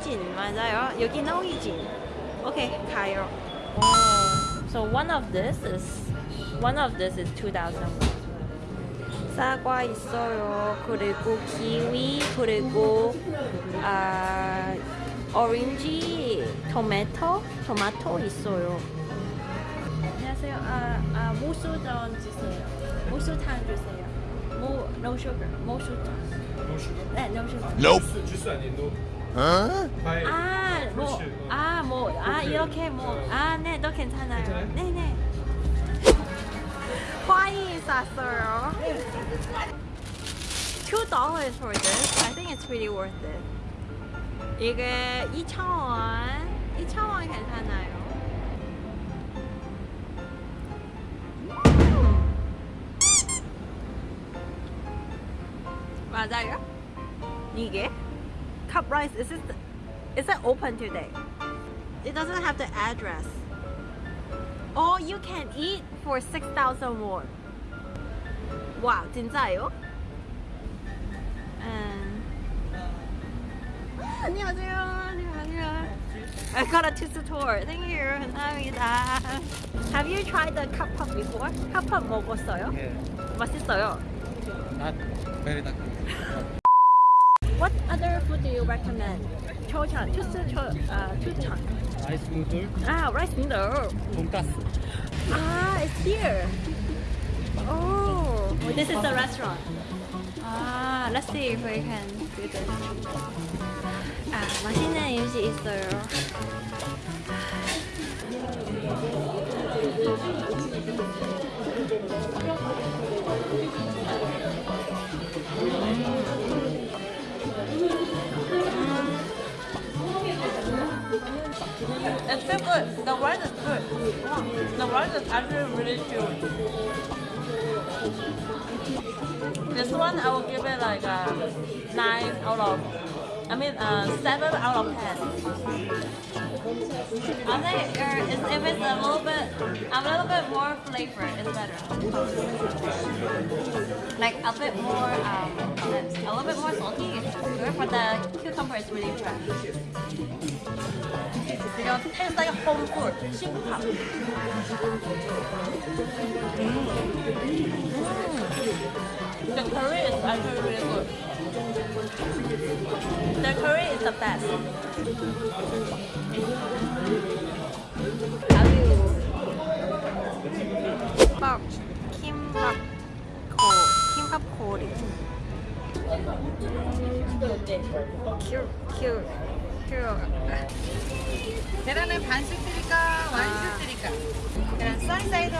오리진 맞아요. 여기는 오리진. 오케이 가요. 오, so one of this is one of this is 2,000. 사과 있어요. 그리고 키위 그리고 아 오렌지, 토마토, 토마토 있어요. 안녕하세요. 아, 아 무수전 주세요. 무수탕 주세요. 무 no sugar. 무수탕. No sugar? 네, no sugar. 주스 아니 아, 뭐. 아, 뭐, 아. 이렇게 뭐, 어. 아, 네, 너 괜찮아요. 괜찮아요? 네, 네. 과일 샀어요. Two dollars for this. I think it's really worth it. 이게 2,000원. 2,000원 괜찮아요. 음. 맞아요? 이게 cup rice is it is it open today? It doesn't have the address. Oh, you can eat for 6,000 won. 와, 진짜요? 음. 안녕하세요. 안녕하세요. I got a tissue tour. Thank you. 감사합니다. Have you tried the cup pop before? cup pop 먹었어요? Yeah, 맛있어요. not very that What other food do you recommend? 초천, 투스, 초, 아, 추천. Rice noodle, Ah, rice noodle. 돈가스. Ah, it's here. Oh, this is the restaurant. Ah, let's see if we can do this. 아, 맛있는 음식 있어요. It's still good. The rice is good. The rice is actually really chewy. This one I will give it like a nine out of. I mean, uh, seven out of ten. I think uh, it's, if it's a little bit, a little bit more flavor, it's better. Like a bit more, um, a little bit more salty. It's good, but the cucumber is really fresh. You know, it like home food. 新泡. Mm. The curry is actually really good. The curry is the best. 밥, 킴밥, 코, 킴밥 코리. 큐, 큐, 큐. 계란은 반씩 드릴까? 완씩 드릴까? 계란 써니사이드.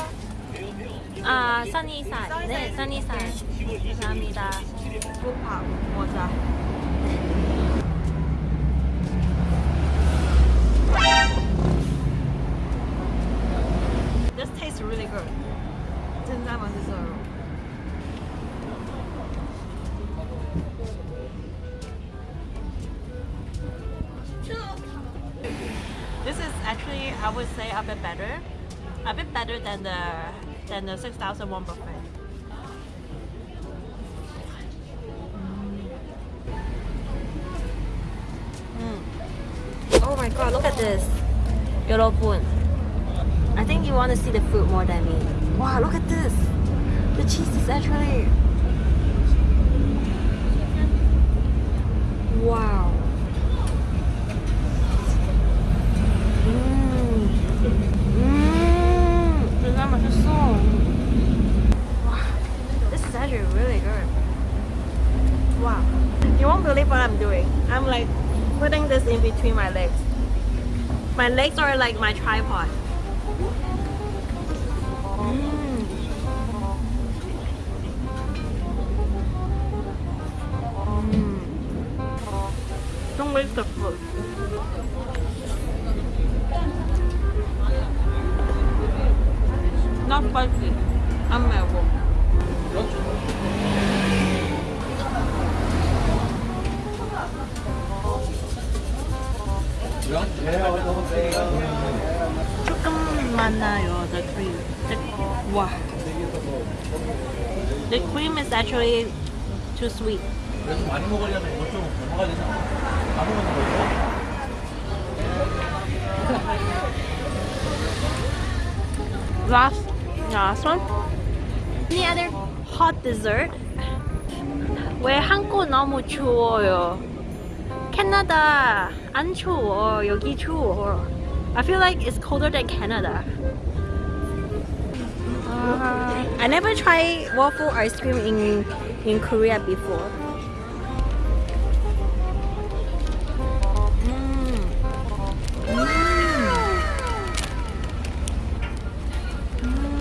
아, 써니살. 네, 써니살. 감사합니다. 고파, 모자. This tastes really good. 진짜 맛있어요. This is actually, I would say, a bit better. A bit better than the than the 6,001 buffet. my god, look at this. 여러분. I think you want to see the food more than me. Wow, look at this. The cheese is actually. Wow. 음. 음. 진짜 맛있어. Wow. This is actually really good. Wow. You won't believe what I'm doing. I'm like putting this in between my legs. My legs are like my tripod. 조금 많아요, the cream. The, wow. The cream is actually too sweet. 그래서 많이 먹으려면 이거 좀 먹어야 되지 않아? 다 먹는 거예요? last, last one. Any other hot dessert? 왜 한국 너무 추워요? 캐나다 안 추워. 여기 추워. I feel like it's colder than Canada. Uh, I never tried waffle ice cream in in Korea before. Mm. Mm.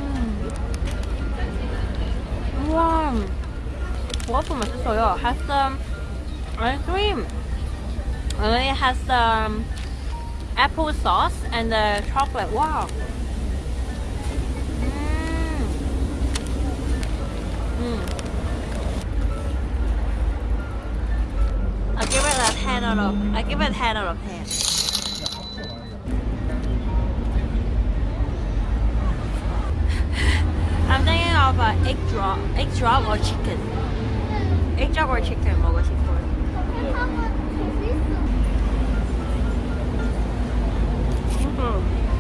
와, waffle 맛있어요. Has some ice cream. And then it has some apple sauce and the chocolate. Wow. Mm. Mm. I give it a 10 out of I give it 10 out of 10. I'm thinking of uh, egg drop, egg drop or chicken. Egg drop or chicken 먹고 싶어요. 嗯。